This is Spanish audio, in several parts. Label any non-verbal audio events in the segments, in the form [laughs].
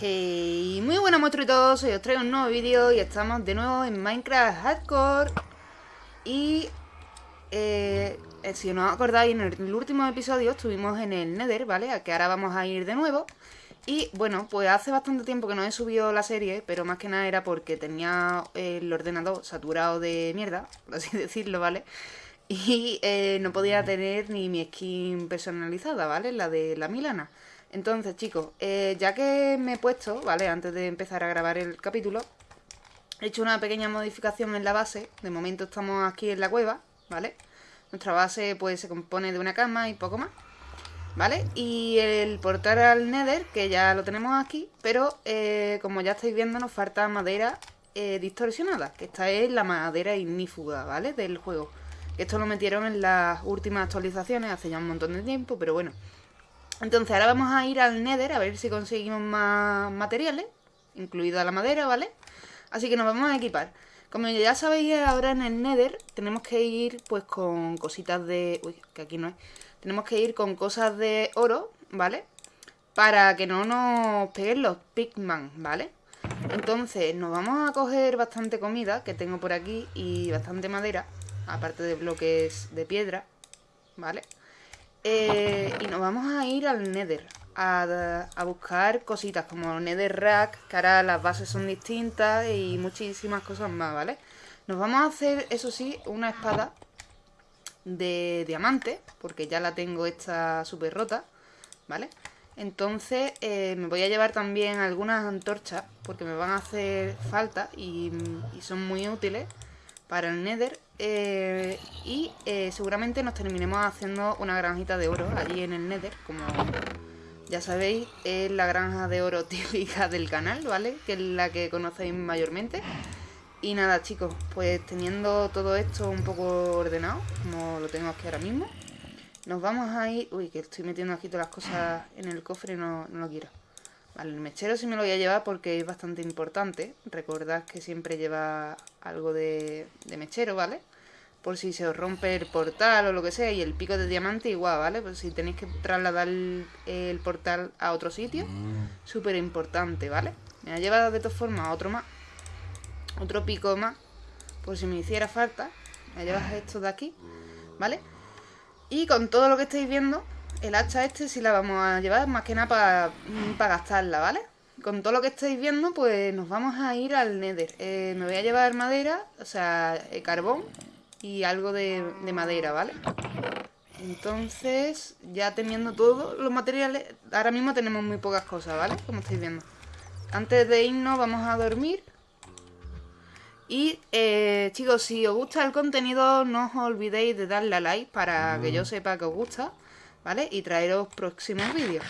Hey, muy buenas monstruitos, hoy os traigo un nuevo vídeo y estamos de nuevo en Minecraft Hardcore Y eh, si no os acordáis, en el último episodio estuvimos en el Nether, ¿vale? A que ahora vamos a ir de nuevo Y bueno, pues hace bastante tiempo que no he subido la serie, pero más que nada era porque tenía el ordenador saturado de mierda, por así [laughs] decirlo, ¿vale? Y eh, no podía tener ni mi skin personalizada, ¿vale? La de la Milana entonces, chicos, eh, ya que me he puesto, ¿vale? Antes de empezar a grabar el capítulo, he hecho una pequeña modificación en la base. De momento estamos aquí en la cueva, ¿vale? Nuestra base pues se compone de una cama y poco más, ¿vale? Y el portal al Nether, que ya lo tenemos aquí, pero eh, como ya estáis viendo nos falta madera eh, distorsionada, que esta es la madera ignífuga, ¿vale? Del juego. Esto lo metieron en las últimas actualizaciones hace ya un montón de tiempo, pero bueno... Entonces ahora vamos a ir al Nether a ver si conseguimos más materiales, incluida la madera, ¿vale? Así que nos vamos a equipar. Como ya sabéis, ahora en el Nether tenemos que ir pues con cositas de... Uy, que aquí no es. Tenemos que ir con cosas de oro, ¿vale? Para que no nos peguen los pigman, ¿vale? Entonces nos vamos a coger bastante comida que tengo por aquí y bastante madera, aparte de bloques de piedra, ¿vale? vale eh, y nos vamos a ir al Nether. A, buscar cositas como Nether Rack, que ahora las bases son distintas y muchísimas cosas más, ¿vale? Nos vamos a hacer, eso sí, una espada de diamante, porque ya la tengo esta súper rota, ¿vale? Entonces eh, me voy a llevar también algunas antorchas, porque me van a hacer falta y son muy útiles para el Nether. Eh, y eh, seguramente nos terminemos haciendo una granjita de oro allí en el Nether, como ya sabéis, es la granja de oro [laughs] típica del canal, ¿vale? Que es la que conocéis mayormente. Y nada, chicos, pues teniendo todo esto un poco ordenado, como lo tengo aquí ahora mismo, nos vamos a ir... Uy, que estoy metiendo aquí todas las cosas en el cofre no, no lo quiero. Vale, el mechero sí me lo voy a llevar porque es bastante importante. Recordad que siempre lleva algo de, mechero, ¿vale? Por si se os rompe el portal o lo que sea. Y el pico de diamante igual, ¿vale? Pues si tenéis que trasladar el, portal a otro sitio. Mm. Súper importante, ¿vale? Me ha llevado de todas formas otro más. Otro pico más. Por si me hiciera falta. Me llevas esto de aquí, ¿vale? Y con todo lo que estáis viendo, el hacha este sí la vamos a llevar más que nada para gastarla, ¿vale? Con todo lo que estáis viendo, pues nos vamos a ir al Nether. Eh, me voy a llevar madera, o sea, eh, carbón y algo de, madera, ¿vale? Entonces, ya teniendo todos los materiales, ahora mismo tenemos muy pocas cosas, ¿vale? Como estáis viendo. Antes de irnos vamos a dormir. Y eh, chicos, si os gusta el contenido, no os olvidéis de darle a like para que yo mm. sepa que os gusta. ¿Vale? Y traeros próximos vídeos.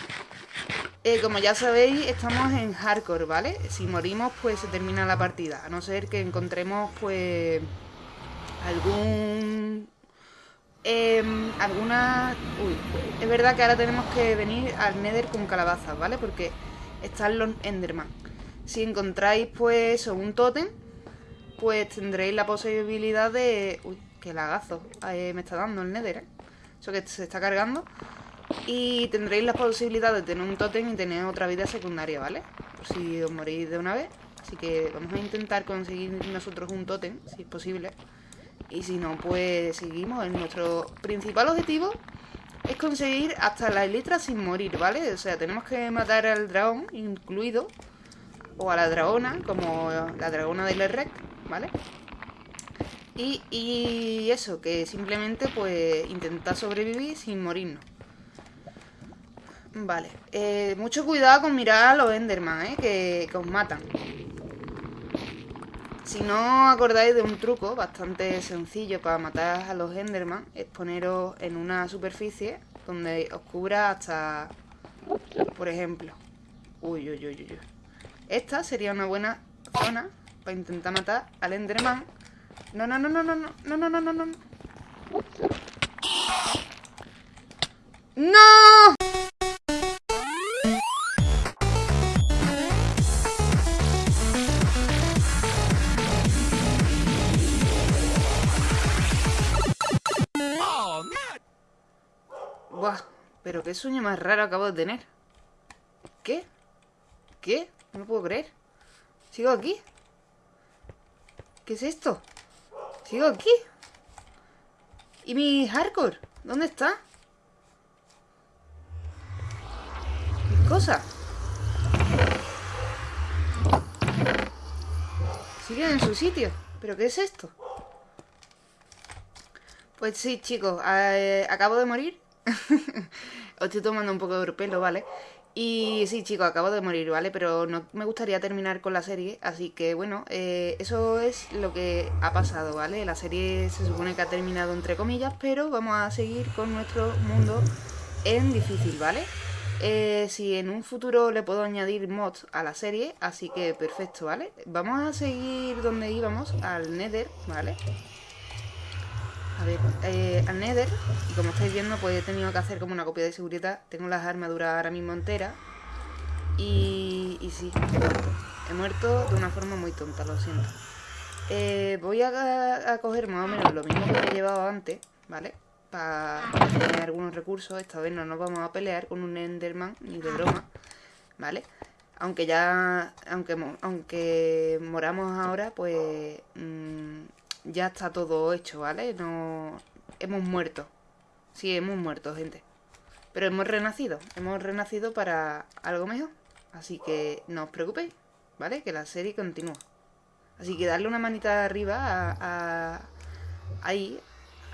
Eh, como ya sabéis, estamos en hardcore, ¿vale? Si morimos, pues se termina la partida. A no ser que encontremos, pues, algún... Em, alguna... Uy, es verdad que ahora tenemos que venir al Nether con calabazas, ¿vale? Porque están los Enderman. Si encontráis, pues, un tótem, pues tendréis la posibilidad de... Uy, qué lagazo eh, me está dando el Nether, ¿eh? Eso que se está cargando. Y tendréis la posibilidad de tener un tótem y tener otra vida secundaria, ¿vale? Por si os morís de una vez. Así que vamos a intentar conseguir nosotros un tótem, si es posible. Y si no, pues seguimos. Nuestro principal objetivo es conseguir hasta la elitra sin morir, ¿vale? O sea, tenemos que matar al dragón incluido. O a la dragona, como la dragona del Rec, ¿vale? Y, eso, que simplemente pues intentar sobrevivir sin morirnos. Vale, eh, mucho cuidado con mirar a los Enderman, ¿eh? que, os matan. Si no acordáis de un truco bastante sencillo para matar a los Enderman, es poneros en una superficie donde os cubra hasta, por ejemplo, uy, uy, uy, uy. Esta sería una buena zona para intentar matar al Enderman no, no, no, no, no, no, no, no, no, no, no. ¡No! Buah, pero qué sueño más raro acabo de tener. ¿Qué? ¿Qué? No lo puedo creer. ¿Sigo aquí? ¿Qué es esto? ¿Sigo aquí? ¿Y mi hardcore? ¿Dónde está? ¿Qué cosa? Siguen en su sitio. ¿Pero qué es esto? Pues sí, chicos, eh, acabo de morir. [laughs] Os estoy tomando un poco de pelo, ¿vale? Y sí, chicos, acabo de morir, ¿vale? Pero no me gustaría terminar con la serie, así que bueno, eh, eso es lo que ha pasado, ¿vale? La serie se supone que ha terminado entre comillas, pero vamos a seguir con nuestro mundo en difícil, ¿vale? Eh, si en un futuro le puedo añadir mods a la serie, así que perfecto, ¿vale? Vamos a seguir donde íbamos, al Nether, ¿vale? A ver, eh, al Nether, y como estáis viendo, pues he tenido que hacer como una copia de seguridad. Tengo las armaduras ahora mismo enteras. Y, y sí, he muerto. He muerto de una forma muy tonta, lo siento. Eh, voy a, coger más o menos lo mismo que he llevado antes, ¿vale? Para tener algunos recursos. Esta vez no nos vamos a pelear con un Enderman, ni de broma, ¿vale? Aunque ya, aunque, aunque moramos ahora, pues... Mmm, ya está todo hecho, ¿vale? No hemos muerto. Sí, hemos muerto, gente. Pero hemos renacido. Hemos renacido para algo mejor. Así que no os preocupéis, ¿vale? Que la serie continúa. Así que darle una manita arriba a, ahí,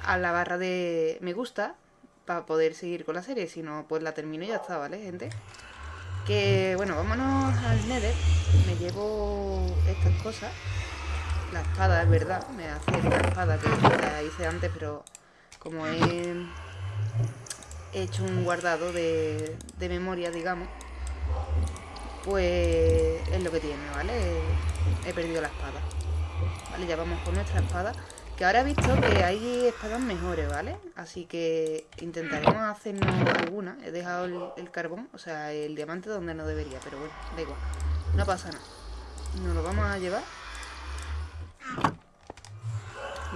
a la barra de me gusta, para poder seguir con la serie. Si no, pues la termino y ya está, ¿vale, gente? Que, bueno, vámonos al Nether. Me llevo estas cosas la espada, es verdad. Me hace la espada que la hice antes, pero como he hecho un guardado de, de memoria, digamos, pues es lo que tiene, ¿vale? He perdido la espada. Vale, ya vamos con nuestra espada. Que ahora he visto que hay espadas mejores, ¿vale? Así que intentaremos hacernos alguna. He dejado el, el, carbón, o sea, el diamante donde no debería, pero bueno, da igual. No pasa nada. Nos lo vamos a llevar.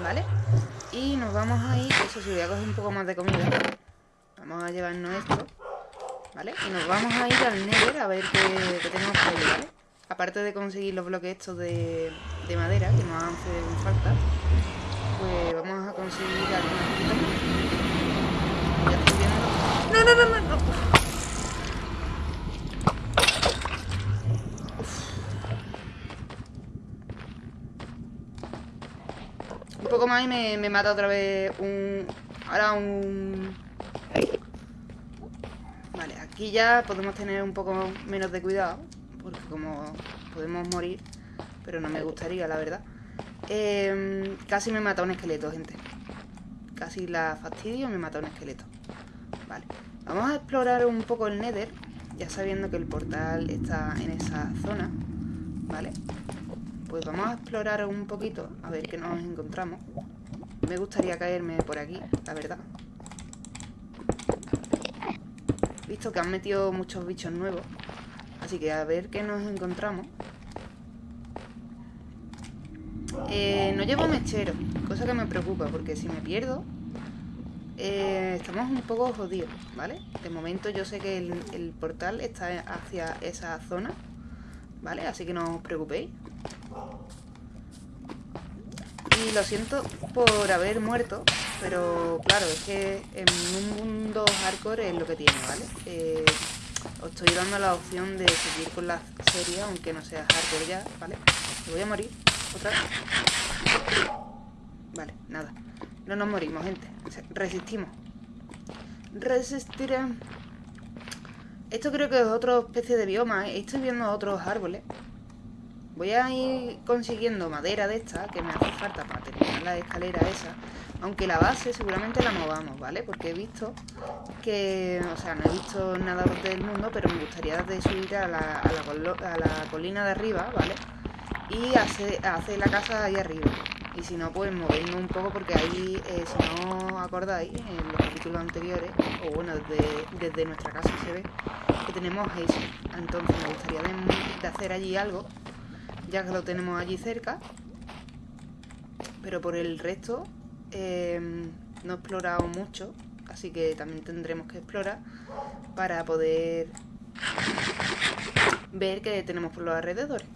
¿Vale? Y nos vamos a ir, eso sí, voy a coger un poco más de comida Vamos a llevarnos esto ¿Vale? Y nos vamos a ir al Nether a ver qué, tenemos por ahí, ¿vale? Aparte de conseguir los bloques estos de, de madera que nos hacen falta Pues vamos a conseguir algunas cositas. ¡No, no, no, no! no. Poco más y me, mata otra vez un... Ahora un... Vale, aquí ya podemos tener un poco menos de cuidado Porque como podemos morir Pero no me gustaría, la verdad. Eh, Casi me mata un esqueleto, gente. Casi la fastidio me mata un esqueleto. Vale, vamos a explorar un poco el Nether Ya sabiendo que el portal está en esa zona. Vale pues vamos a explorar un poquito, a ver qué nos encontramos. Me gustaría caerme por aquí, la verdad. Visto que han metido muchos bichos nuevos. Así que a ver qué nos encontramos. Eh, no llevo mechero, cosa que me preocupa, porque si me pierdo, eh, estamos un poco jodidos, ¿vale? De momento yo sé que el, el portal está hacia esa zona, ¿vale? Así que no os preocupéis. Y lo siento por haber muerto, pero claro, es que en un mundo hardcore es lo que tiene, ¿vale? Eh, os estoy dando la opción de seguir con la serie, aunque no sea hardcore ya, ¿vale? Me voy a morir, otra vez. Vale, nada. No nos morimos, gente. Resistimos. Resistiré. Esto creo que es otra especie de bioma, ¿eh? Estoy viendo otros árboles. Voy a ir consiguiendo madera de esta, que me hace falta para terminar la escalera esa. Aunque la base seguramente la movamos, ¿vale? Porque he visto que... O sea, no he visto nada del mundo, pero me gustaría de subir a la, a la, colina de arriba, ¿vale? Y hacer, la casa ahí arriba. Y si no, pues movernos un poco porque ahí, eh, si no acordáis, en los capítulos anteriores, o bueno, desde, desde nuestra casa se ve que tenemos eso. Entonces me gustaría de hacer allí algo ya que lo tenemos allí cerca. Pero por el resto eh, no he explorado mucho, así que también tendremos que explorar para poder ver qué tenemos por los alrededores.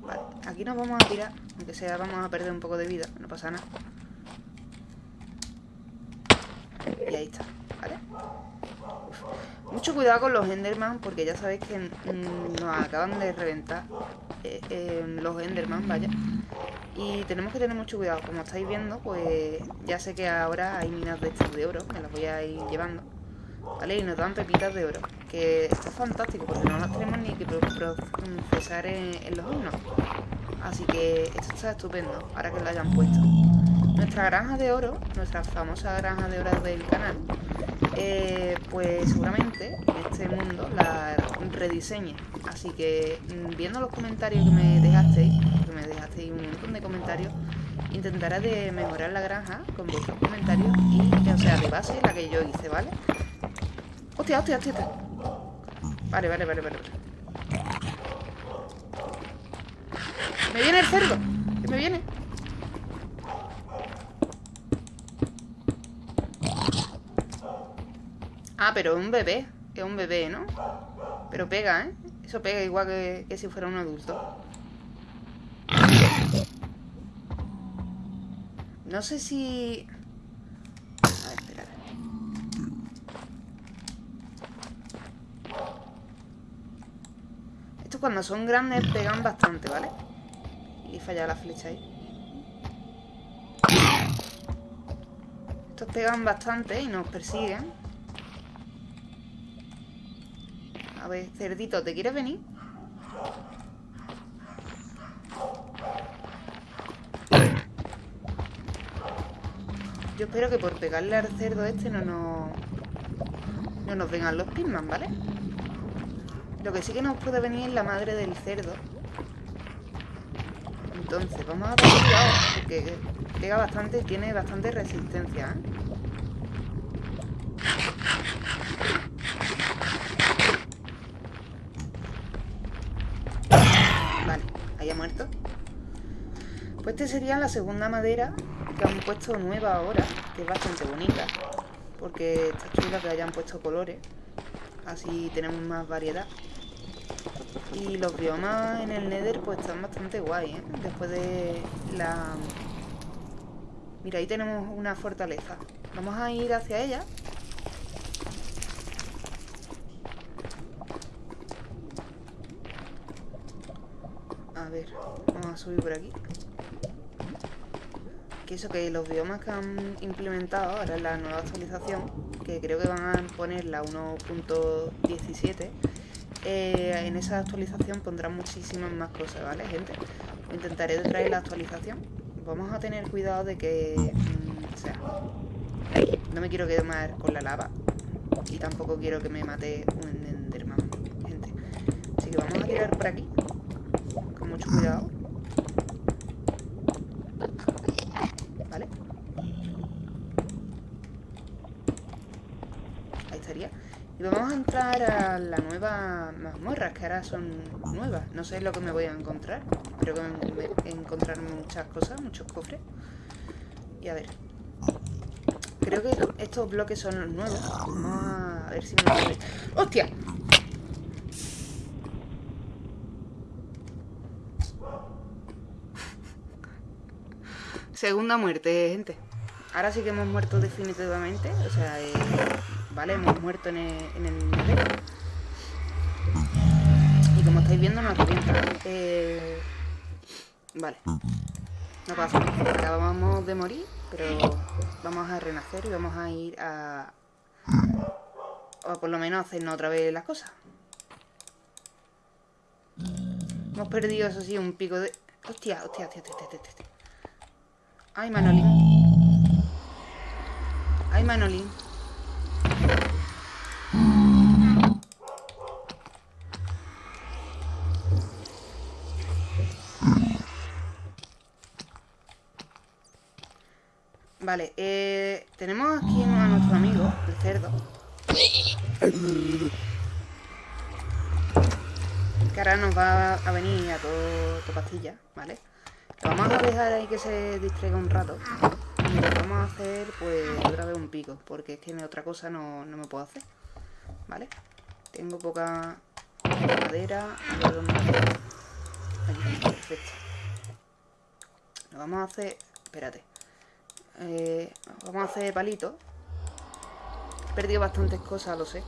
Vale, aquí nos vamos a tirar, aunque sea vamos a perder un poco de vida, no pasa nada. Y ahí está, ¿vale? Mucho cuidado con los Enderman, porque ya sabéis que nos acaban de reventar eh, eh, los Enderman, vaya. Y tenemos que tener mucho cuidado. Como estáis viendo, pues ya sé que ahora hay minas de estas de oro, me las voy a ir llevando. ¿Vale? Y nos dan pepitas de oro. Que esto es fantástico, porque no las tenemos ni que procesar en, en los hornos. Así que esto está estupendo, ahora que lo hayan puesto. Nuestra granja de oro, nuestra famosa granja de oro del canal, eh, pues seguramente en este mundo la rediseñe. Así que mm, viendo los comentarios que me dejasteis, que me dejasteis un montón de comentarios, intentaré de mejorar la granja con vuestros comentarios y, o sea, de base la que yo hice, ¿vale? Hostia, hostia, hostia. Vale, vale, vale, vale. ¡Me viene el cerdo! ¿Qué me viene? Ah, pero es un bebé. Es un bebé, ¿no? Pero pega, ¿eh? Eso pega igual que, si fuera un adulto. No sé si... A ver, esperad. Estos cuando son grandes pegan bastante, ¿vale? Y falla la flecha ahí. Estos pegan bastante y nos persiguen. A ver, cerdito, ¿te quieres venir? Yo espero que por pegarle al cerdo este no nos... No nos vengan los pisman, ¿vale? Lo que sí que nos puede venir es la madre del cerdo. Entonces, vamos a tener porque pega bastante tiene bastante resistencia, ¿eh? muerto. Pues este sería la segunda madera que han puesto nueva ahora, que es bastante bonita. Porque está chula que hayan puesto colores. Así tenemos más variedad. Y los biomas en el Nether pues están bastante guay, ¿eh? Después de la... Mira, ahí tenemos una fortaleza. Vamos a ir hacia ella A ver, vamos a subir por aquí. Que eso, que los biomas que han implementado ahora en la nueva actualización, que creo que van a poner la 1.17, eh, en esa actualización pondrán muchísimas más cosas, ¿vale, gente? Intentaré traer la actualización. Vamos a tener cuidado de que... Mm, o sea, no me quiero quemar con la lava. Y tampoco quiero que me mate un Enderman, gente. Así que vamos a tirar por aquí mucho cuidado. ¿Vale? Ahí estaría. Y vamos a entrar a la nueva mazmorras, que ahora son nuevas. No sé lo que me voy a encontrar. Espero que encontrarme muchas cosas, muchos cofres. Y a ver. Creo que estos bloques son los nuevos. Vamos a ver si me... ¡Hostia! Segunda muerte, gente. Ahora sí que hemos muerto definitivamente. O sea, eh, vale, hemos muerto en el, en el. Y como estáis viendo, nos revienta. Eh, vale. No pasa nada. Acabamos de morir, pero vamos a renacer y vamos a ir a... O por lo menos hacernos otra vez las cosas. Hemos perdido, eso sí, un pico de... Hostia, hostia, hostia, hostia, hostia, hostia. Ay, Manolín. Ay, Manolín. Vale, eh, tenemos aquí a nuestro amigo, el cerdo. Que ahora nos va a venir a todo, tu pastilla, ¿vale? Vamos a dejar ahí que se distraiga un rato. Y vamos a hacer, pues, otra vez un pico. Porque es que otra cosa no, me puedo hacer. ¿Vale? Tengo poca... Madera. Perfecto. Lo vamos a hacer... Espérate. Eh, vamos a hacer palito. He perdido bastantes cosas, lo sé.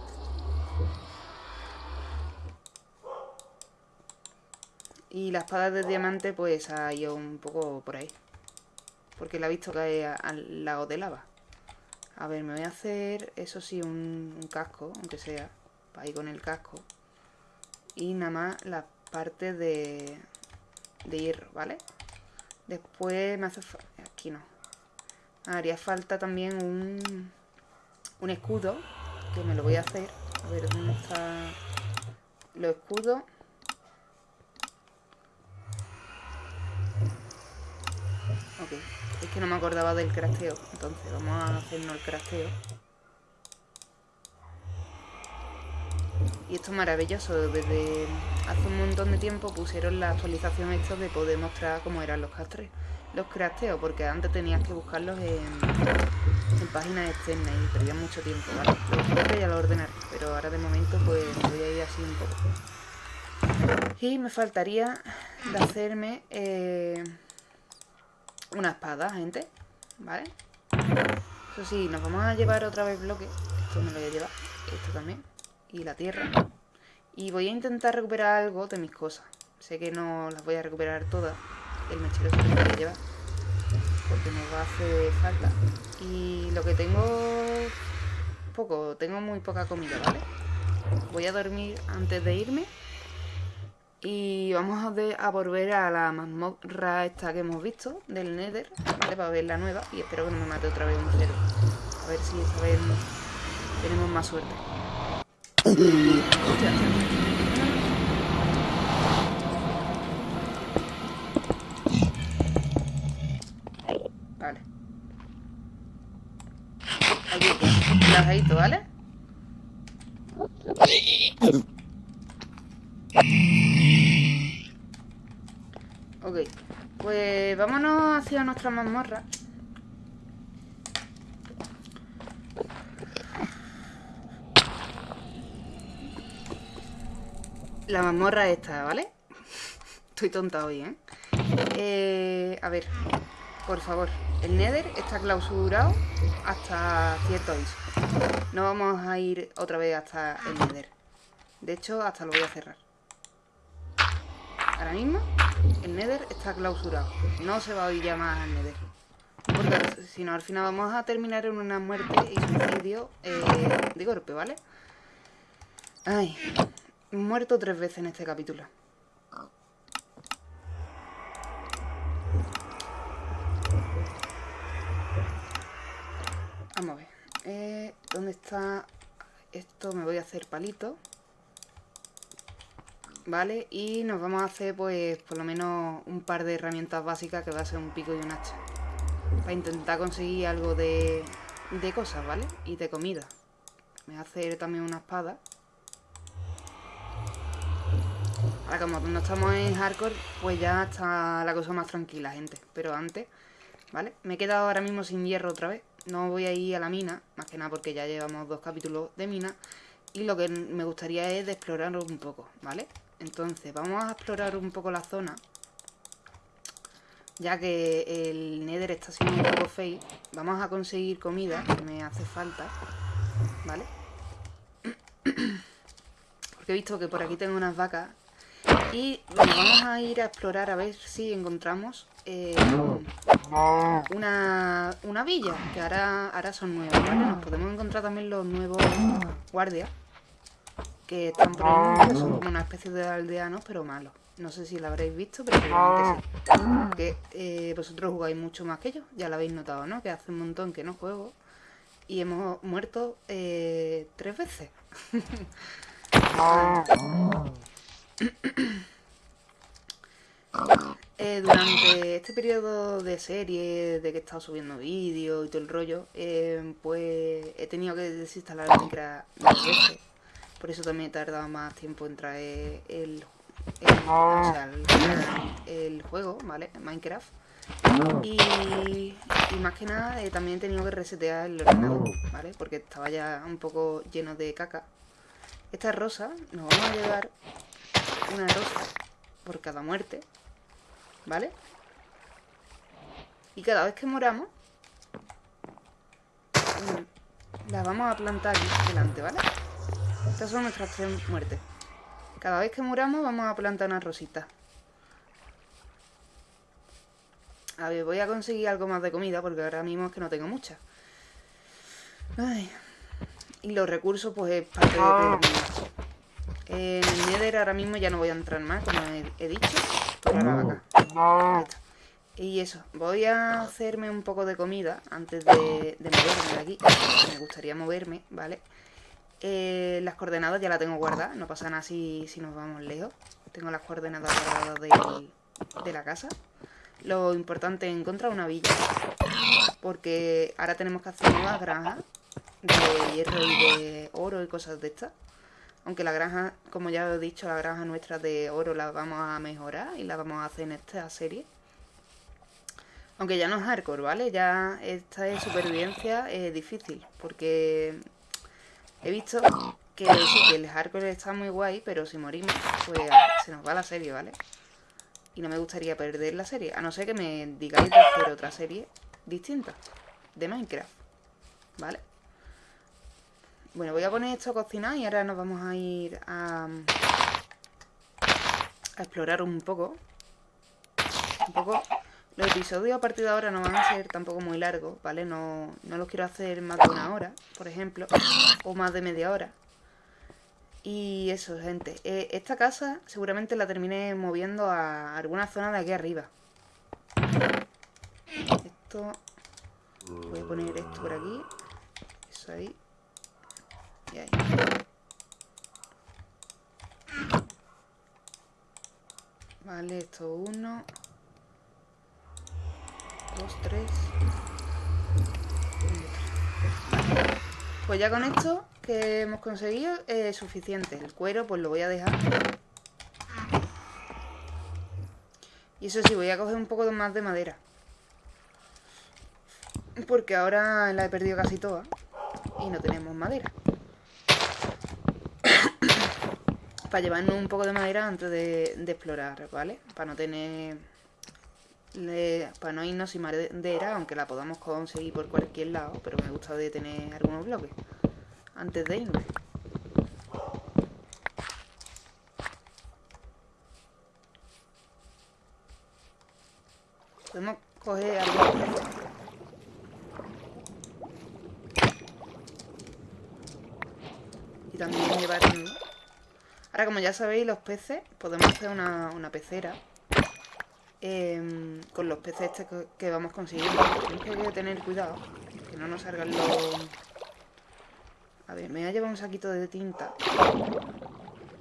Y la espada de diamante pues ha ido un poco por ahí. Porque la he visto caer al lago de lava. A ver, me voy a hacer, eso sí, un, casco, aunque sea. Para ir con el casco. Y nada más la parte de, de hierro, ¿vale? Después me hace. Aquí no. Haría falta también un, un escudo. Que me lo voy a hacer. A ver, ¿dónde está los escudos? Ok, es que no me acordaba del crafteo. Entonces vamos a hacernos el crafteo. Y esto es maravilloso. Desde hace un montón de tiempo pusieron la actualización esto de poder mostrar cómo eran los castres. Los crafteos, porque antes tenías que buscarlos en, páginas externas y perdía mucho tiempo, ¿vale? Los ya lo ordenaré, pero ahora de momento pues voy a ir así un poco. Y me faltaría de hacerme... Eh, una espada, gente. ¿Vale? Eso sí, nos vamos a llevar otra vez bloque. Esto me lo voy a llevar. Esto también. Y la tierra. Y voy a intentar recuperar algo de mis cosas. Sé que no las voy a recuperar todas. El mechero se voy a llevar. Porque me va a hacer falta. Y lo que tengo... Poco. Tengo muy poca comida, ¿vale? Voy a dormir antes de irme. Y vamos a, volver a la mazmorra esta que hemos visto, del Nether, ¿vale? Para ver la nueva. Y espero que no me mate otra vez un cero. A ver si esta vez tenemos más suerte. [laughs] Aquí, ¿vale? Ok, pues vámonos hacia nuestra mazmorra. La mazmorra esta, ¿vale? Estoy tonta hoy, ¿eh? ¿eh? A ver, por favor. El Nether está clausurado hasta cierto aviso. No vamos a ir otra vez hasta el Nether. De hecho, hasta lo voy a cerrar. Ahora mismo el Nether está clausurado. No se va a oír ya más al Nether. Porque si no, al final vamos a terminar en una muerte y suicidio eh, de golpe, ¿vale? Ay, muerto tres veces en este capítulo. Vamos a ver. Eh, ¿Dónde está esto? Me voy a hacer palito. ¿vale? Y nos vamos a hacer, pues, por lo menos un par de herramientas básicas que va a ser un pico y un hacha. Para intentar conseguir algo de, de cosas, ¿vale? Y de comida. Me voy a hacer también una espada. Ahora, como no estamos en hardcore, pues ya está la cosa más tranquila, gente. Pero antes, ¿vale? Me he quedado ahora mismo sin hierro otra vez. No voy a ir a la mina, más que nada porque ya llevamos dos capítulos de mina. Y lo que me gustaría es explorar un poco, ¿vale? Entonces, vamos a explorar un poco la zona. Ya que el Nether está siendo un poco fake. Vamos a conseguir comida, que me hace falta. ¿Vale? [clears throat] Porque he visto que por aquí tengo unas vacas. Y vamos a ir a explorar a ver si encontramos eh, una, una villa, que ahora, ahora son nuevas, ¿vale? Nos podemos encontrar también los nuevos guardias que están por el mundo, que son como una especie de aldeanos, pero malos. No sé si lo habréis visto, pero seguramente sí. Que eh, vosotros jugáis mucho más que yo, ya lo habéis notado, ¿no? Que hace un montón que no juego y hemos muerto eh, tres veces. [coughs] [coughs] Eh, durante este periodo de serie, de que he estado subiendo vídeos y todo el rollo, pues he tenido que desinstalar Minecraft dos veces por eso también he tardado más tiempo en traer el, el, juego, ¿vale? Minecraft. Y, más que nada eh, también he tenido que resetear el ordenador, ¿vale? Porque estaba ya un poco lleno de caca. Esta rosa, nos vamos a llevar una rosa por cada muerte, ¿vale? Y cada vez que moramos, mm, las vamos a plantar aquí delante, ¿vale? Estas son nuestras tres muertes. Cada vez que muramos vamos a plantar una rosita. A ver, voy a conseguir algo más de comida porque ahora mismo es que no tengo mucha. Ay. Y los recursos, pues es parte de ah. El Nether ahora mismo ya no voy a entrar más, como he, dicho. Y eso, voy a hacerme un poco de comida antes de, moverme de aquí. Me gustaría moverme, ¿vale? Eh, las coordenadas ya las tengo guardadas, no pasa nada si, si nos vamos lejos. Tengo las coordenadas guardadas de, de la casa. Lo importante es encontrar una villa. Porque ahora tenemos que hacer nuevas granjas de hierro y de oro y cosas de estas. Aunque la granja, como ya he dicho, la granja nuestra de oro la vamos a mejorar y la vamos a hacer en esta serie. Aunque ya no es hardcore, ¿vale? Ya esta de supervivencia es difícil, porque he visto que sí, que el hardcore está muy guay, pero si morimos, pues se nos va la serie, ¿vale? Y no me gustaría perder la serie, a no ser que me digáis de hacer otra serie distinta de Minecraft, ¿vale? Bueno, voy a poner esto a cocinar y ahora nos vamos a ir a, a explorar un poco. Un poco... Los episodios a partir de ahora no van a ser tampoco muy largos, ¿vale? No, no los quiero hacer más de una hora, por ejemplo, o más de media hora. Y eso, gente. Eh, esta casa seguramente la terminé moviendo a alguna zona de aquí arriba. Esto... Voy a poner esto por aquí. Eso ahí. Vale, esto uno. Dos, tres. Pues ya con esto que hemos conseguido es suficiente. El cuero pues lo voy a dejar. Y eso sí, voy a coger un poco más de madera. Porque ahora la he perdido casi toda. Y no tenemos madera. Para llevarnos un poco de madera antes de, explorar, ¿vale? Para no tener... para no irnos sin madera, aunque la podamos conseguir por cualquier lado, pero me gusta de tener algunos bloques antes de irnos. Podemos coger algo. Y también llevar Ahora, como ya sabéis, los peces, podemos hacer una, pecera em, con los peces este que, vamos consiguiendo. Tenemos que tener cuidado, que no nos salgan los... A ver, me voy a llevar un saquito de tinta,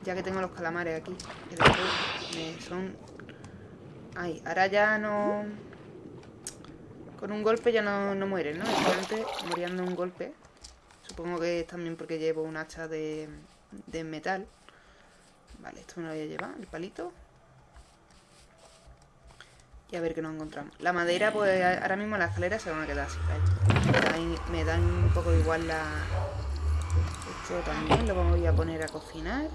ya que tengo los calamares aquí. Que son... Ay, ahora ya no... Con un golpe ya no, no mueren, ¿no? Antes morían de un golpe. Supongo que es también porque llevo un hacha de, de metal. Vale, esto me lo voy a llevar, el palito. Y a ver qué nos encontramos. La madera, pues ahora mismo las escaleras se van a quedar así. Me dan, un poco igual la... Esto también lo vamos a poner a cocinar.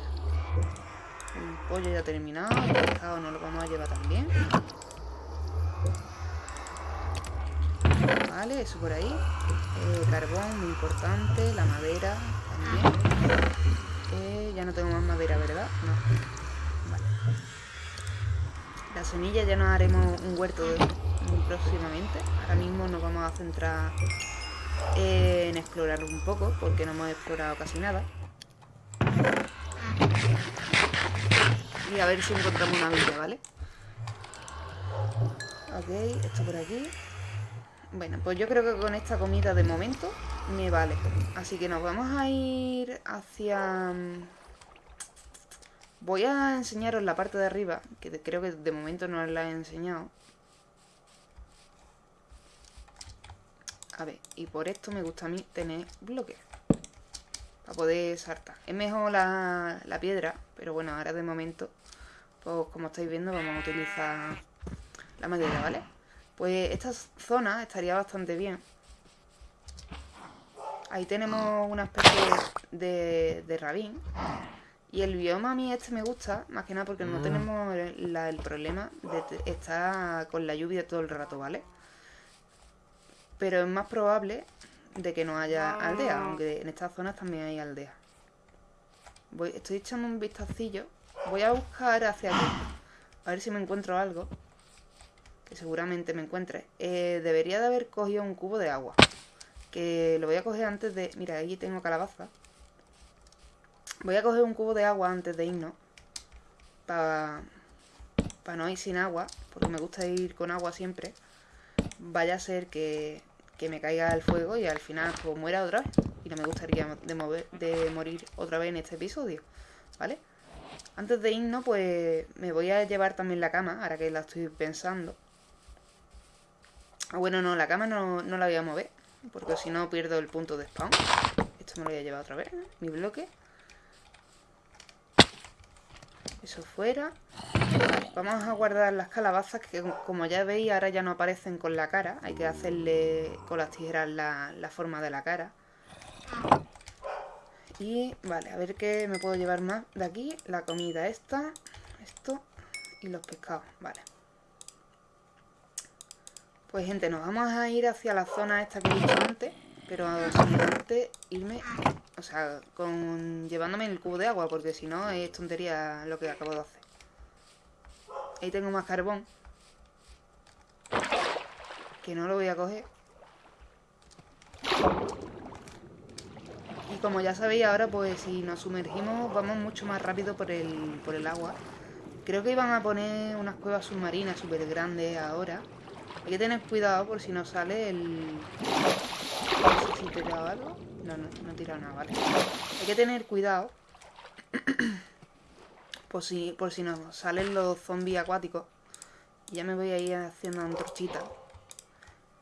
El pollo ya terminado. El pescado no lo vamos a llevar también. Vale, eso por ahí. Eh, carbón, muy importante. La madera también. Eh, ya no tengo más madera, ¿verdad? No. Vale. La semilla ya nos haremos un huerto próximamente. Ahora mismo nos vamos a centrar en explorar un poco, porque no hemos explorado casi nada. Y a ver si encontramos una villa, ¿vale? Ok, esto por aquí. Bueno, pues yo creo que con esta comida de momento me vale. Así que nos vamos a ir hacia... Mm, voy a enseñaros la parte de arriba, que creo que de momento no os la he enseñado. A ver, y por esto me gusta a mí tener bloques. Para poder saltar. Es mejor la, la piedra, pero bueno, ahora de momento, pues como estáis viendo, vamos a utilizar la madera, ¿vale? Pues esta zona estaría bastante bien Ahí tenemos una especie de, de rabín. Y el bioma a mí este me gusta, más que nada porque no mm. tenemos el, problema de estar con la lluvia todo el rato, ¿vale? Pero es más probable de que no haya aldea, ah. aunque en estas zonas también hay aldea. Voy, estoy echando un vistacillo. Voy a buscar hacia aquí. A ver si me encuentro algo. Que seguramente me encuentre. Eh, debería de haber cogido un cubo de agua. Que lo voy a coger antes de... Mira, aquí tengo calabaza. Voy a coger un cubo de agua antes de irnos. Para para no ir sin agua. Porque me gusta ir con agua siempre. Vaya a ser que, que me caiga el fuego y al final pues muera otra vez. Y no me gustaría de, mover, de morir otra vez en este episodio. ¿Vale? Antes de irnos, pues me voy a llevar también la cama, ahora que la estoy pensando. Ah, bueno, no, la cama no, no la voy a mover, porque si no pierdo el punto de spawn. Esto me lo voy a llevar otra vez, mi bloque. Eso fuera. Vamos a guardar las calabazas que como ya veis ahora ya no aparecen con la cara. Hay que hacerle con las tijeras la, la forma de la cara. Y vale, a ver qué me puedo llevar más de aquí. La comida esta, esto y los pescados. Vale. Pues gente, nos vamos a ir hacia la zona esta que he dicho antes. Pero antes irme o sea, con llevándome el cubo de agua, porque si no es tontería lo que acabo de hacer. Ahí tengo más carbón. Que no lo voy a coger. Y como ya sabéis ahora, pues si nos sumergimos vamos mucho más rápido por el, por el agua. Creo que iban a poner unas cuevas submarinas súper grandes ahora. Hay que tener cuidado por si nos sale el... No sé si te algo. No, no, no he tirado nada, vale. Hay que tener cuidado. [clears throat] por si, por si nos salen los zombies acuáticos. Ya me voy a ir haciendo antorchita.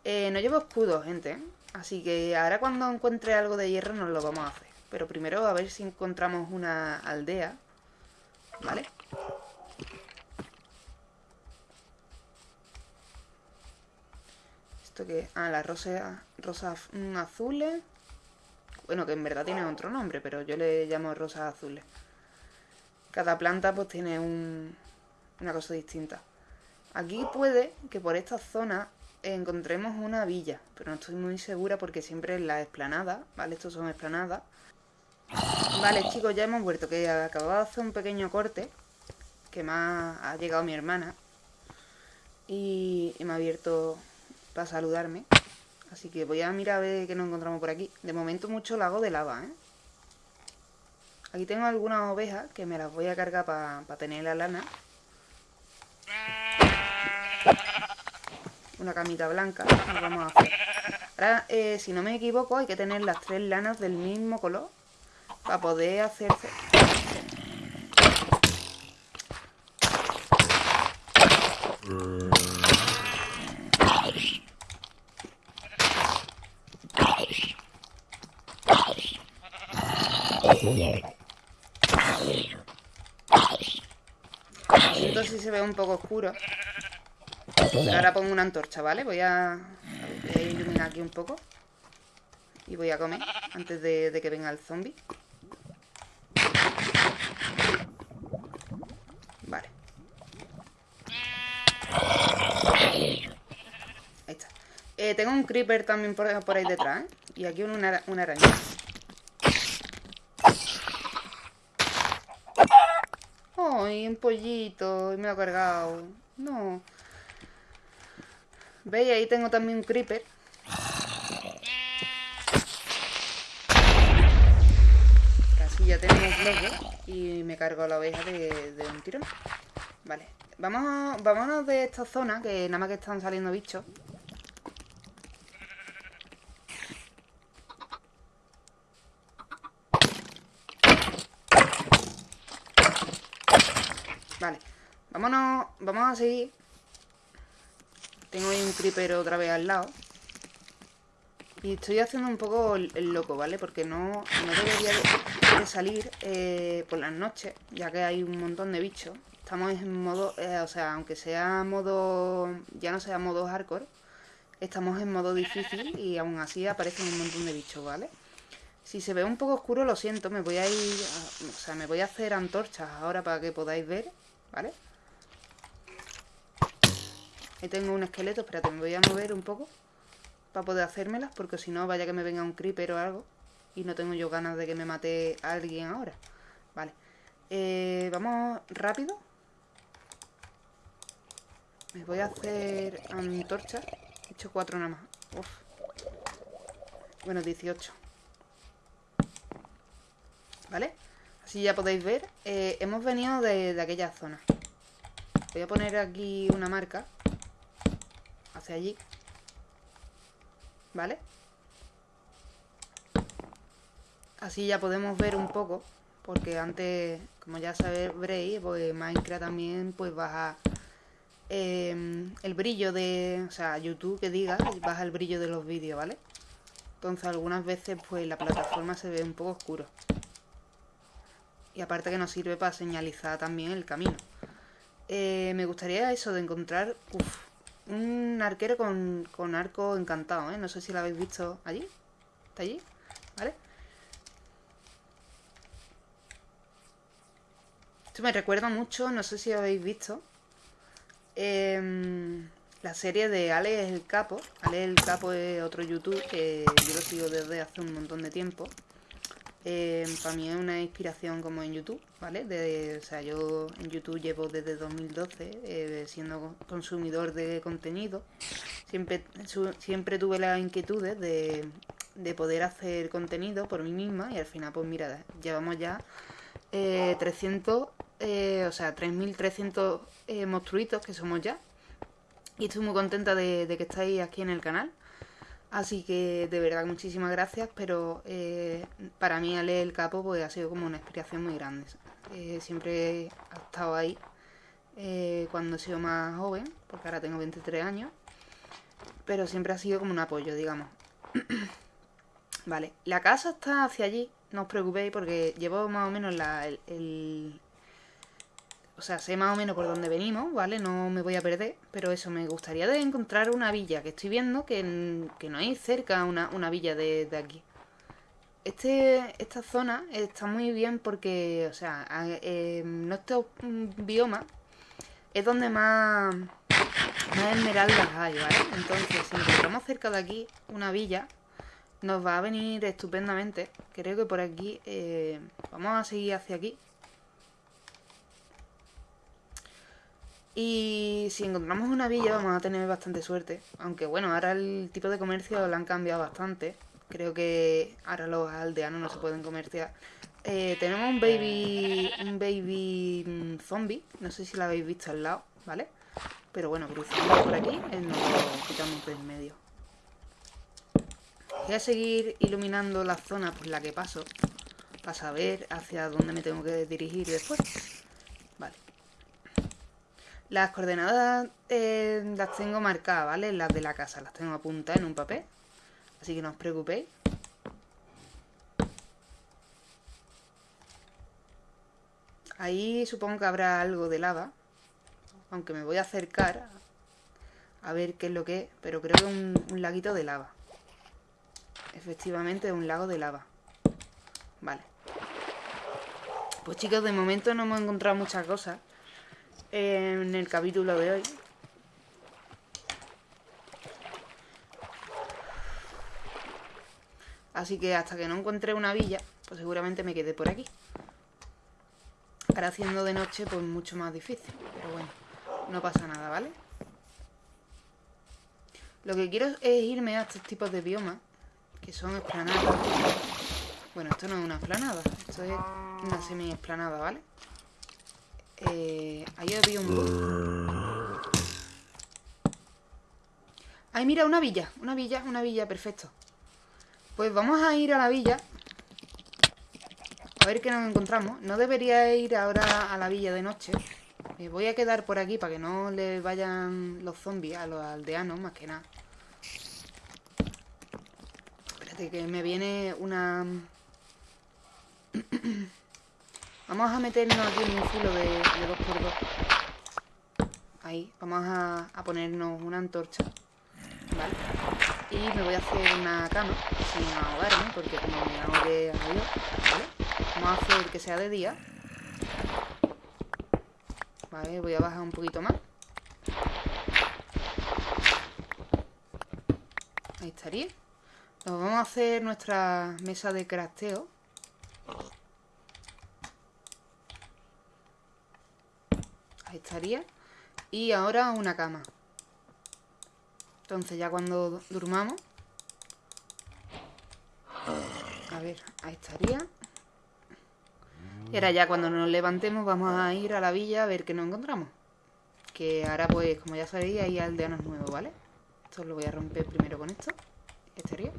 Eh, no llevo escudo, gente. Así que ahora cuando encuentre algo de hierro nos lo vamos a hacer. Pero primero a ver si encontramos una aldea. ¿Vale? ¿Esto? Ah, las rosas, rosas azules. Bueno, que en verdad tiene otro nombre, pero yo le llamo rosas azules. Cada planta pues tiene una cosa distinta. Aquí puede que por esta zona encontremos una villa, pero no estoy muy segura porque siempre es la esplanada, ¿vale? Estos son esplanadas. Vale, chicos, ya hemos vuelto, que acababa de hacer un pequeño corte, que me ha, llegado mi hermana, y me ha abierto para saludarme. Así que voy a mirar a ver qué nos encontramos por aquí. De momento mucho lago de lava, ¿eh? Aquí tengo algunas ovejas que me las voy a cargar para tener la lana. Una camita blanca. Ahora, eh, si no me equivoco, hay que tener las tres lanas del mismo color para poder hacerse... Esto sí se ve un poco oscuro. Ahora pongo una antorcha, ¿vale? Voy a, iluminar aquí un poco. Y voy a comer antes de, que venga el zombie. Vale. Ahí está. Eh, tengo un creeper también por, ahí detrás, ¿eh? Y aquí una, una araña. ¡Ay, un pollito! Y me lo he cargado. No. ¿Veis? Ahí tengo también un creeper. Casi ya tenemos bloque. Y me cargo la oveja de, de un tirón. Vale. Vamos, vámonos de esta zona, que nada más que están saliendo bichos. Vale, vámonos, vamos a seguir. Tengo ahí un creeper otra vez al lado. Y estoy haciendo un poco el, loco, ¿vale? Porque no, no debería de, salir eh, por las noches, ya que hay un montón de bichos. Estamos en modo, eh, o sea, aunque sea modo, ya no sea modo hardcore, estamos en modo difícil y aún así aparecen un montón de bichos, ¿vale? Si se ve un poco oscuro, lo siento, me voy a ir... o sea, me voy a hacer antorchas ahora para que podáis ver, ¿vale? Ahí tengo un esqueleto, espérate, me voy a mover un poco para poder hacérmelas, porque si no, vaya que me venga un creeper o algo y no tengo yo ganas de que me mate alguien ahora. Vale. Eh, vamos rápido. Me voy a hacer antorchas. He hecho cuatro nada más. Uf. Bueno, 18. ¿Vale? Así ya podéis ver. Eh, hemos venido de aquella zona. Voy a poner aquí una marca. Hacia allí. ¿Vale? Así ya podemos ver un poco. Porque antes, como ya sabréis, pues Minecraft también pues baja em, el brillo de... O sea, YouTube que diga, baja el brillo de los vídeos, ¿vale? Entonces algunas veces pues la plataforma se ve un poco oscuro. Y aparte que nos sirve para señalizar también el camino. Eh, me gustaría eso de encontrar un arquero con, con arco encantado, ¿eh? No sé si lo habéis visto allí. ¿Está allí? ¿Vale? Esto me recuerda mucho, no sé si habéis visto, em, la serie de Alex el Capo. Alex el Capo es otro YouTube que yo lo sigo desde hace un montón de tiempo. Eh, para mí es una inspiración como en YouTube, ¿vale? o sea, yo en YouTube llevo desde 2012 eh, siendo consumidor de contenido. Siempre, tuve las inquietudes de, de poder hacer contenido por mí misma y al final, pues mira, llevamos ya 300, eh, o sea, 3.300 monstruitos que somos ya. Y estoy muy contenta de, de que estáis aquí en el canal. Así que de verdad muchísimas gracias, pero eh, para mí Ale el Capo pues, ha sido como una inspiración muy grande. Eh, siempre ha estado ahí eh, cuando he sido más joven, porque ahora tengo 23 años, pero siempre ha sido como un apoyo, digamos. [clears throat] vale, la casa está hacia allí, no os preocupéis porque llevo más o menos la, el, o sea, sé más o menos por dónde venimos, ¿vale? No me voy a perder, pero eso, me gustaría de encontrar una villa, que estoy viendo que, no hay cerca una, villa de, aquí. Este, esta zona está muy bien porque, o sea, en nuestro bioma es donde más, más esmeraldas hay, ¿vale? Entonces, si encontramos cerca de aquí una villa, nos va a venir estupendamente. Creo que por aquí, eh, vamos a seguir hacia aquí. Y si encontramos una villa vamos a tener bastante suerte. Aunque bueno, ahora el tipo de comercio lo han cambiado bastante. Creo que ahora los aldeanos no se pueden comerciar. Eh, tenemos un baby un baby mm, zombie. No sé si lo habéis visto al lado, ¿vale? Pero bueno, cruzando por aquí, nos lo quitamos del medio. Voy a seguir iluminando la zona por la que paso. Para saber hacia dónde me tengo que dirigir después. Vale. Las coordenadas eh, las tengo marcadas, ¿vale? Las de la casa, las tengo apuntadas en un papel. Así que no os preocupéis. Ahí supongo que habrá algo de lava. Aunque me voy a acercar a ver qué es lo que es. Pero creo que es un, un laguito de lava. Efectivamente es un lago de lava. Vale. Pues chicos, de momento no hemos encontrado muchas cosas en el capítulo de hoy. Así que hasta que no encuentre una villa, pues seguramente me quede por aquí. Ahora haciendo de noche, pues mucho más difícil. Pero bueno, no pasa nada, ¿vale? Lo que quiero es irme a estos tipos de biomas, que son esplanadas. Bueno, esto no es una esplanada, esto es una semi-esplanada, ¿vale? Eh, ahí había un... Ay, mira, una villa. Una villa, una villa, perfecto. Pues vamos a ir a la villa. A ver qué nos encontramos. No debería ir ahora a la villa de noche. Me voy a quedar por aquí para que no le vayan los zombies a los aldeanos, más que nada. Espérate, que me viene una... [clears throat] Vamos a meternos aquí en un filo de, 2x2. Ahí, vamos a, ponernos una antorcha. ¿Vale? Y me voy a hacer una cama sin ahogarme, porque como me ahogué adiós, ¿vale? Vamos a hacer que sea de día. Vale, voy a bajar un poquito más. Ahí estaría. Nos vamos a hacer nuestra mesa de crafteo. Ahí estaría. Y ahora una cama. Entonces ya cuando durmamos... A ver, ahí estaría. Y ahora ya cuando nos levantemos vamos a ir a la villa a ver qué nos encontramos. Que ahora pues, como ya sabéis, hay aldeanos nuevos, ¿vale? Esto lo voy a romper primero con esto. Estaría.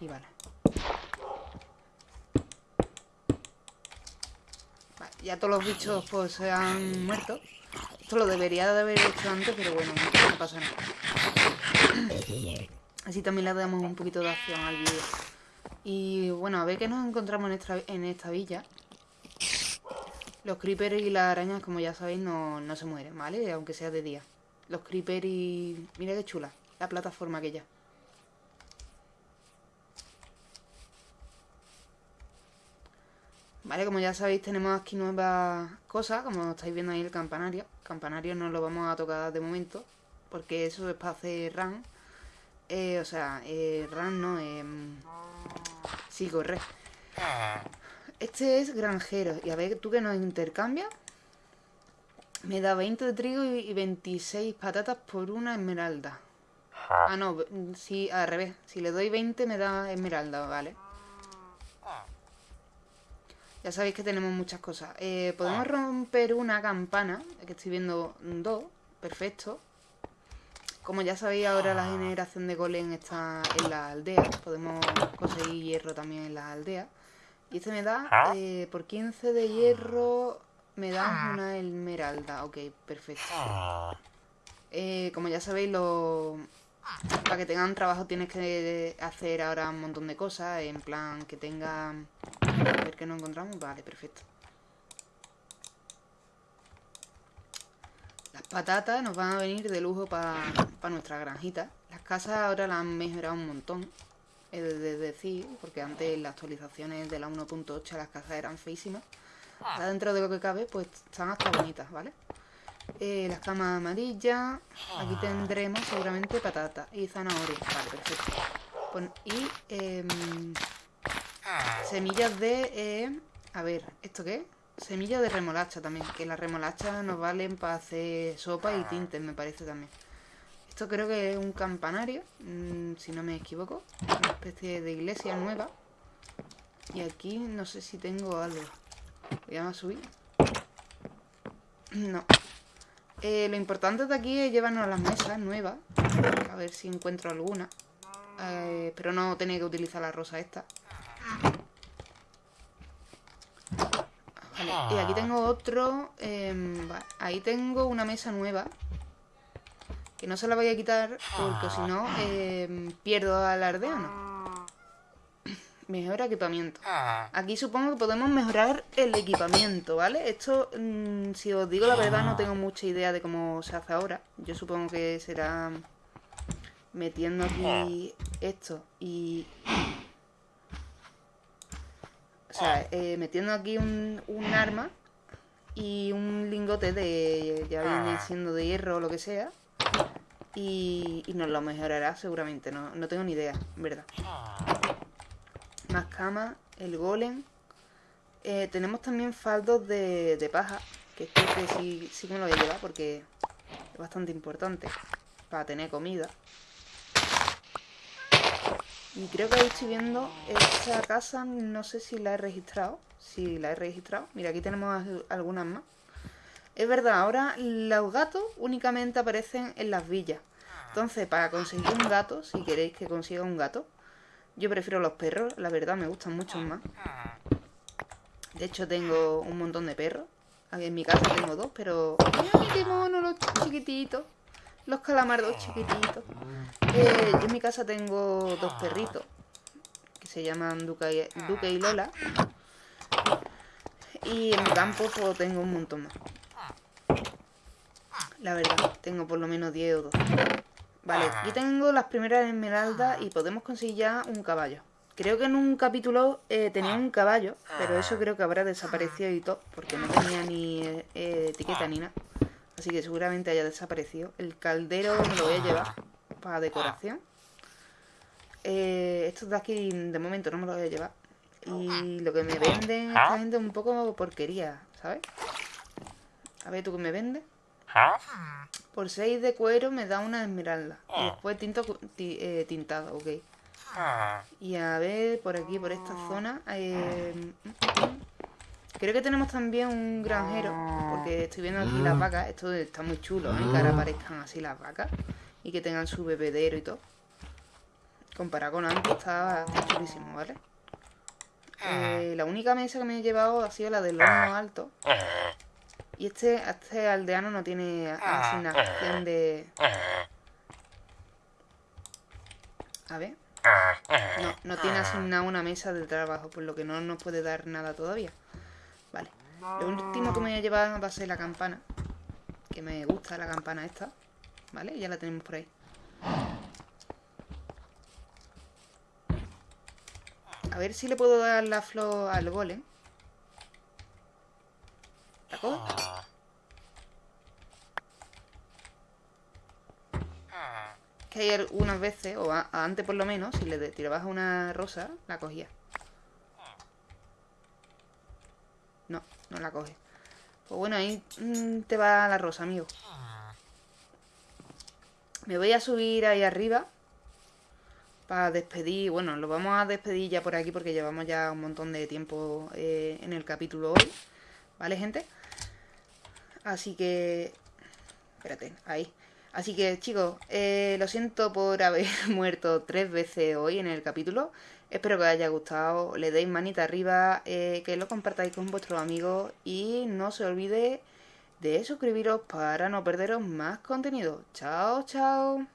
Y vale. vale. Ya todos los bichos pues se han muerto. Esto lo debería de haber hecho antes, pero bueno, no pasa nada. Así también le damos un poquito de acción al vídeo. Y bueno, a ver qué nos encontramos en esta, en esta villa. Los creepers y las arañas, como ya sabéis, no, no se mueren, ¿vale? Aunque sea de día. Los creepers y... Mira qué chula, la plataforma aquella. Vale, como ya sabéis, tenemos aquí nuevas cosas, como estáis viendo ahí el campanario. campanario no lo vamos a tocar de momento, porque eso es para hacer run. Eh, o sea, eh, run no, eh, sí, corre. Este es granjero, y a ver, ¿tú que nos intercambias? Me da 20 de trigo y 26 patatas por una esmeralda. Ah, no, sí, al revés. Si le doy 20 me da esmeralda, vale. Ya sabéis que tenemos muchas cosas. Eh, podemos romper una campana, que estoy viendo dos. Perfecto. Como ya sabéis, ahora la generación de golem está en la aldea. Podemos conseguir hierro también en la aldea. Y este me da, eh, por 15 de hierro, me da una esmeralda. Ok, perfecto. Eh, como ya sabéis, lo... para que tengan trabajo tienes que hacer ahora un montón de cosas. En plan, que tengan a ver qué nos encontramos. Vale, perfecto. Las patatas nos van a venir de lujo para nuestra granjita. Las casas ahora las han mejorado un montón. Es de decir, porque antes las actualizaciones de la 1.8 las casas eran feísimas. Ahora dentro de lo que cabe, pues están hasta bonitas, ¿vale? Eh, las camas amarillas. Aquí tendremos seguramente patatas y zanahorias. Vale, perfecto. y eh, Semillas de... Eh, a ver, ¿esto qué Semillas de remolacha también. Que las remolachas nos valen para hacer sopa y tintes, me parece también. Esto creo que es un campanario, mm, si no me equivoco. Una especie de iglesia nueva. Y aquí no sé si tengo algo. Voy a subir. [clears throat] No. Eh, lo importante de aquí es llevarnos las mesas nuevas. A ver si encuentro alguna. Eh, pero no tener que utilizar la rosa esta. y aquí tengo otro... Em, ahí tengo una mesa nueva. Que no se la voy a quitar porque si no em, pierdo al aldeano. Mejor equipamiento. Aquí supongo que podemos mejorar el equipamiento, ¿vale? Esto, mm, si os digo la verdad, no tengo mucha idea de cómo se hace ahora. Yo supongo que será metiendo aquí esto y o sea, eh, metiendo aquí un, arma y un lingote de, ya viene ah. siendo de hierro o lo que sea. Y, nos lo mejorará seguramente, no, tengo ni idea, verdad. Más camas, el golem. Eh, tenemos también faldos de, paja, que este que sí, sí que me lo voy a llevar porque es bastante importante para tener comida. Y creo que ahí estoy viendo esta casa, no sé si la he registrado. Si la he registrado. Mira, aquí tenemos algunas más. Es verdad, ahora los gatos únicamente aparecen en las villas. Entonces, para conseguir un gato, si queréis que consiga un gato, yo prefiero los perros, la verdad me gustan mucho más. De hecho, tengo un montón de perros. Aquí en mi casa tengo dos, pero... ¡Mira qué mono los chiquititos! Los calamardos chiquititos. Eh, yo en mi casa tengo dos perritos. Que se llaman Duque y, Lola. Y en mi campo pues, tengo un montón más. La verdad, tengo por lo menos 10 o 12. Vale, aquí tengo las primeras esmeraldas y podemos conseguir ya un caballo. Creo que en un capítulo eh, tenía un caballo, pero eso creo que habrá desaparecido y todo, porque no tenía ni eh, eh, etiqueta ni nada. Así que seguramente haya desaparecido. El caldero me lo voy a llevar para decoración. estos de aquí de momento no me los voy a llevar. Y lo que me venden esta gente es un poco porquería, ¿sabes? A ver, ¿tú qué me vendes? Por 6 de cuero me da una esmeralda. Y después tinto, tintado, ok. Y a ver, por aquí, por esta zona. Eh, creo que tenemos también un granjero. Porque estoy viendo aquí las vacas. Esto está muy chulo, ¿eh? Que ahora aparezcan así las vacas. Y que tengan su bebedero y todo. Comparado con antes, está, chulísimo, ¿vale? Eh, la única mesa que me he llevado ha sido la del horno alto. Y este, este aldeano no tiene asignación de... A ver. No, no tiene asignada una mesa de trabajo, por lo que no nos puede dar nada todavía. Vale. Lo último que me voy a llevar va a ser la campana. Que me gusta la campana esta. ¿Vale? Ya la tenemos por ahí. A ver si le puedo dar la flor al golem. Que hay algunas veces, o antes por lo menos, si le tirabas una rosa, la cogía. No, no la coge. Pues bueno, ahí mm, te va la rosa, amigo. Me voy a subir ahí arriba para despedir, bueno, lo vamos a despedir ya por aquí porque llevamos ya un montón de tiempo eh, en el capítulo hoy, ¿vale, gente? Así que... Espérate, ahí. Así que chicos, eh, lo siento por haber [laughs] muerto tres veces hoy en el capítulo. Espero que os haya gustado, le deis manita arriba, eh, que lo compartáis con vuestros amigos y no se olvide de suscribiros para no perderos más contenido. Chao, chao.